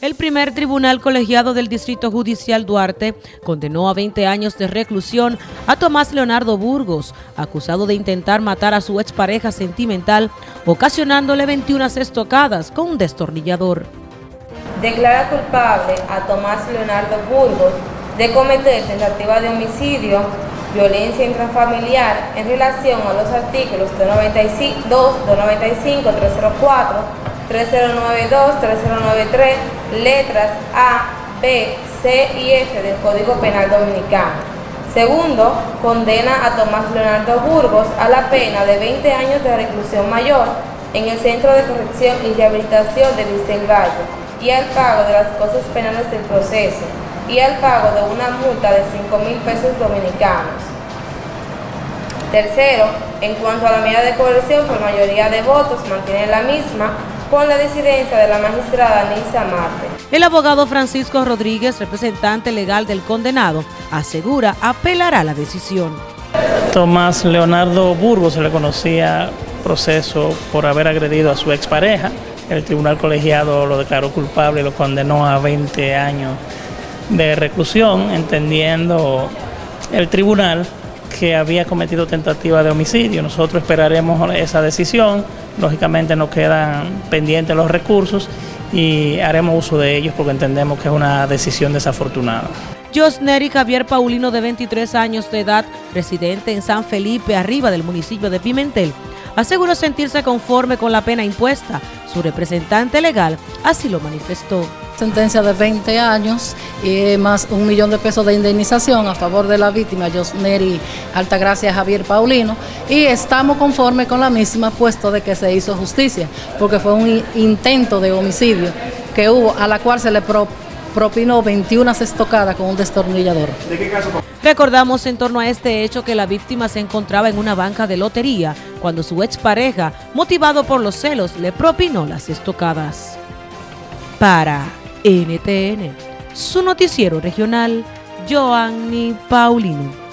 El primer tribunal colegiado del Distrito Judicial Duarte condenó a 20 años de reclusión a Tomás Leonardo Burgos, acusado de intentar matar a su expareja sentimental, ocasionándole 21 estocadas con un destornillador. Declara culpable a Tomás Leonardo Burgos de cometer tentativa de homicidio, violencia intrafamiliar en relación a los artículos 295, 295 304, 3092, 3093, letras A, B, C y F del Código Penal Dominicano. Segundo, condena a Tomás Leonardo Burgos a la pena de 20 años de reclusión mayor en el Centro de Corrección y Rehabilitación de Vicente Gallo y al pago de las cosas penales del proceso y al pago de una multa de 5 mil pesos dominicanos. Tercero, en cuanto a la medida de coerción, por mayoría de votos mantiene la misma con la disidencia de la magistrada Nisa Marte. El abogado Francisco Rodríguez, representante legal del condenado, asegura apelará la decisión. Tomás Leonardo Burgos se le conocía proceso por haber agredido a su expareja. El tribunal colegiado lo declaró culpable y lo condenó a 20 años de reclusión, entendiendo el tribunal que había cometido tentativa de homicidio. Nosotros esperaremos esa decisión. Lógicamente nos quedan pendientes los recursos y haremos uso de ellos porque entendemos que es una decisión desafortunada. Josneri Javier Paulino, de 23 años de edad, residente en San Felipe, arriba del municipio de Pimentel, aseguró sentirse conforme con la pena impuesta. Su representante legal así lo manifestó sentencia de 20 años y más un millón de pesos de indemnización a favor de la víctima, Josneri Altagracia Javier Paulino, y estamos conformes con la misma, puesto de que se hizo justicia, porque fue un intento de homicidio que hubo, a la cual se le propinó 21 estocadas con un destornillador. ¿De qué caso? Recordamos en torno a este hecho que la víctima se encontraba en una banca de lotería cuando su expareja, motivado por los celos, le propinó las estocadas. Para NTN, su noticiero regional, Joanny Paulino.